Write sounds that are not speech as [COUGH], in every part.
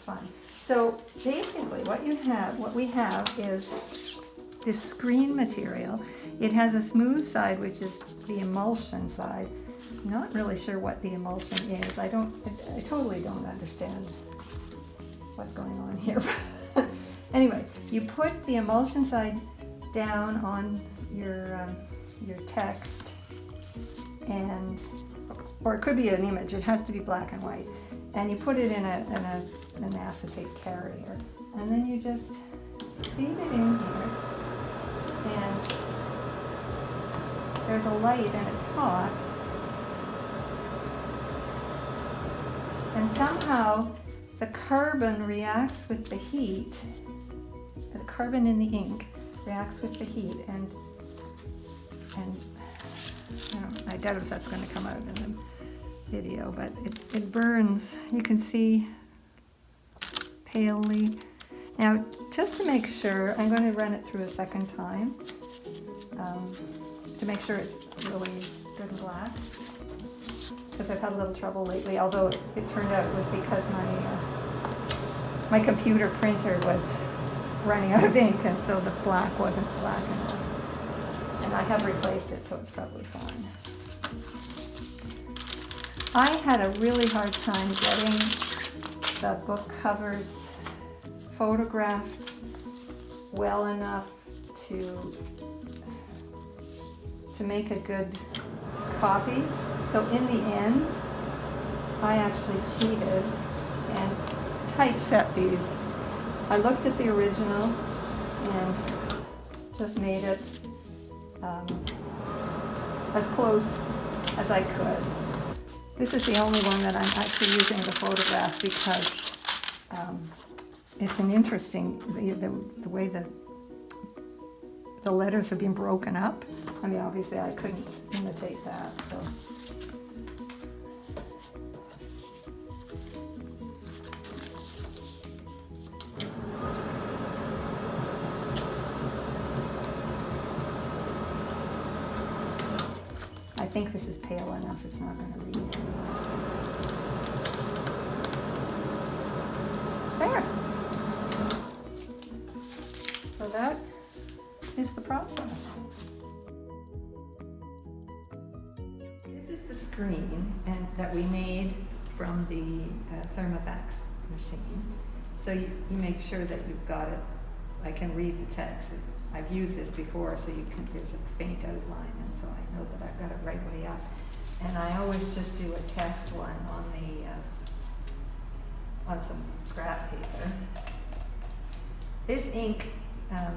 it's fun. So basically what you have, what we have is this screen material. It has a smooth side, which is the emulsion side. Not really sure what the emulsion is. I don't, I, I totally don't understand what's going on here. [LAUGHS] anyway, you put the emulsion side down on your, um, your text and, or it could be an image, it has to be black and white. And you put it in, a, in a, an acetate carrier. And then you just feed it in here. And there's a light and it's hot. And somehow the carbon reacts with the heat, the carbon in the ink reacts with the heat and, and know, I doubt if that's going to come out in the video, but it, it burns. You can see palely. Now, just to make sure, I'm going to run it through a second time um, to make sure it's really good and black because I've had a little trouble lately, although it, it turned out it was because my, uh, my computer printer was running out of ink and so the black wasn't black enough. And I have replaced it, so it's probably fine. I had a really hard time getting the book covers photographed well enough to to make a good copy. So in the end, I actually cheated and typeset these. I looked at the original and just made it um, as close as I could. This is the only one that I'm actually using the photograph because um, it's an interesting, the, the, the way the, the letters have been broken up. I mean, obviously I couldn't imitate that, so. Think this is pale enough, it's not gonna read. There. So that is the process. This is the screen and that we made from the uh, Thermofax machine. So you, you make sure that you've got it. I can read the text. I've used this before, so you can, there's a faint outline, and so I know that I've got it right way up. And I always just do a test one on the, uh, on some scrap paper. This ink um,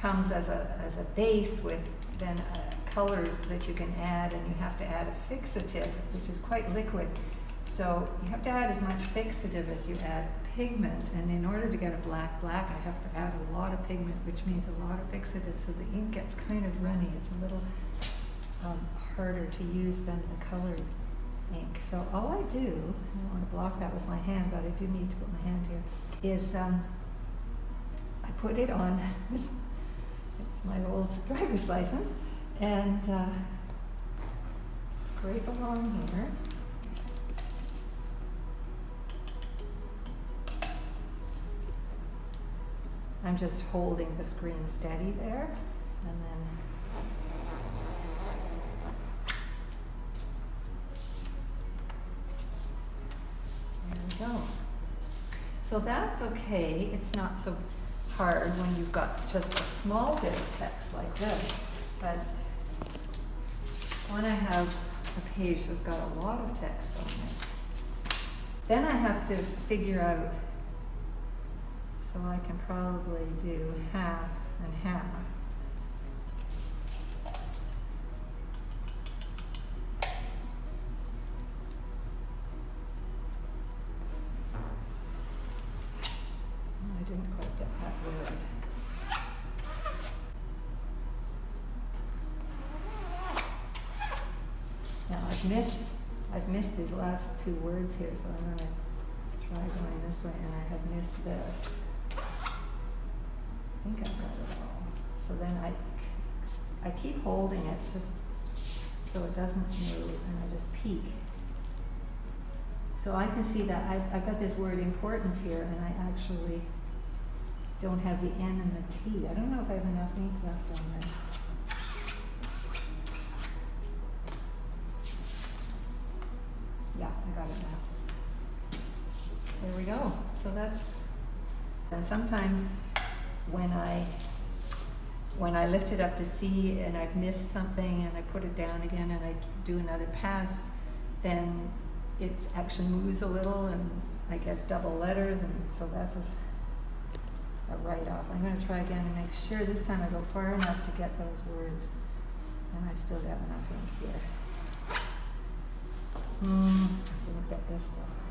comes as a, as a base with then uh, colors that you can add, and you have to add a fixative, which is quite liquid. So you have to add as much fixative as you add pigment, and in order to get a black black, I have to add a lot of pigment, which means a lot of fixative, so the ink gets kind of runny. It's a little um, harder to use than the colored ink. So all I do, I don't want to block that with my hand, but I do need to put my hand here, is um, I put it on [LAUGHS] this, it's my old [LAUGHS] driver's license, and uh, scrape along here. I'm just holding the screen steady there, and then there we go. So that's okay. It's not so hard when you've got just a small bit of text like this, but when I have a page that's got a lot of text on it, then I have to figure out so I can probably do half and half. I didn't quite get that word. Now I've missed, I've missed these last two words here, so I'm gonna try going this way, and I have missed this. I think I've got it all. So then I, I keep holding it just so it doesn't move, and I just peek. So I can see that, I've, I've got this word important here, and I actually don't have the N and the T. I don't know if I have enough ink left on this. Yeah, I got it now. There we go. So that's, and sometimes when I, when I lift it up to see and I've missed something and I put it down again and I do another pass, then it actually moves a little and I get double letters and so that's a write-off. I'm gonna try again and make sure this time I go far enough to get those words. And I still have enough ink here. Hmm, didn't get this though.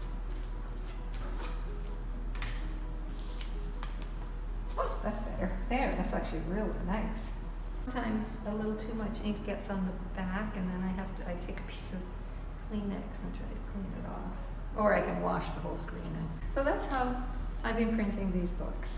There, that's actually really nice. Sometimes a little too much ink gets on the back and then I have to, I take a piece of Kleenex and try to clean it off. Or I can wash the whole screen. And So that's how I've been printing these books.